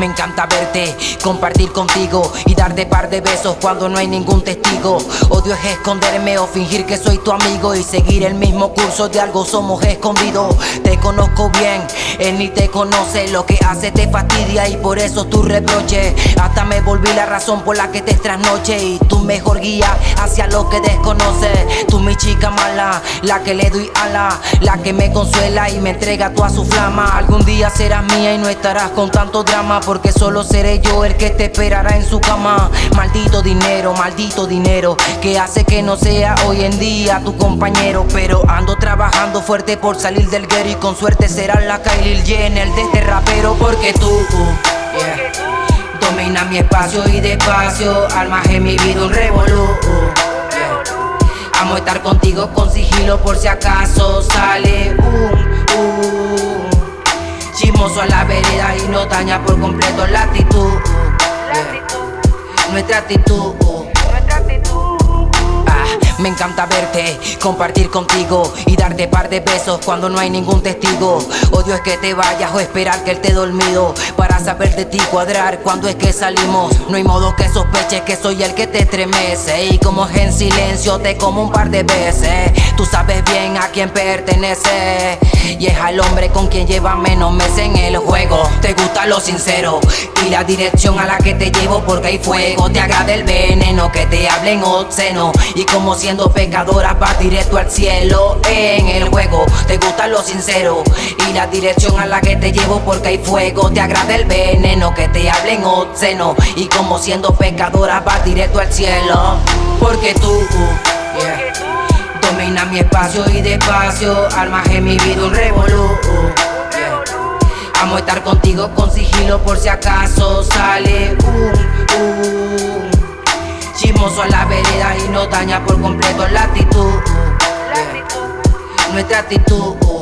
Me encanta verte, compartir contigo y darte par de besos cuando no hay ningún testigo. Odio es esconderme o fingir que soy tu amigo y seguir el mismo curso de algo somos escondidos. Te conozco bien, él ni te conoce, lo que hace te fastidia y por eso tu reproche. Hasta me volví la razón por la que te trasnoche y tu mejor guía hacia lo que desconoce. Tú mi chica mala, la que le doy ala, la que me consuela y me entrega toda su flama. Algún día serás mía y no estarás con tanto drama porque solo seré yo el que te esperará en su cama. Maldito dinero, maldito dinero, que hace que no sea hoy en día tu compañero. Pero ando trabajando fuerte por salir del guero y con suerte será la Kylie Jenner de este rapero. Porque tú, domina mi espacio y despacio, almas en mi vida un revolú. Amo estar contigo con sigilo por si acaso sale un, un Chismoso a la vereda y no daña por completo la actitud. Nuestra actitud. Me encanta verte, compartir contigo y darte par de besos cuando no hay ningún testigo. Odio es que te vayas o esperar que él te dormido para saber de ti cuadrar cuando es que salimos. No hay modo que sospeches que soy el que te estremece y como es en silencio te como un par de veces. Tú sabes bien a quién pertenece y es al hombre con quien lleva menos meses en el juego. Te gusta lo sincero y la dirección a la que te llevo porque hay fuego. Te agrada el veneno que te hablen obsceno y como si siendo pecadora va directo al cielo. En el juego te gusta lo sincero. Y la dirección a la que te llevo porque hay fuego. Te agrada el veneno que te hablen obsceno. Y como siendo pecadora va directo al cielo. Porque tú Domina mi espacio y despacio. Almas en mi vida un revolú Amo estar contigo con sigilo por si acaso sale un, un La vereda y no daña por completo la actitud. Nuestra actitud.